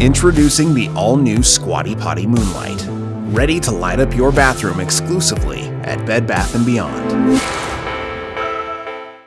Introducing the all-new Squatty Potty Moonlight. Ready to light up your bathroom exclusively at Bed Bath & Beyond.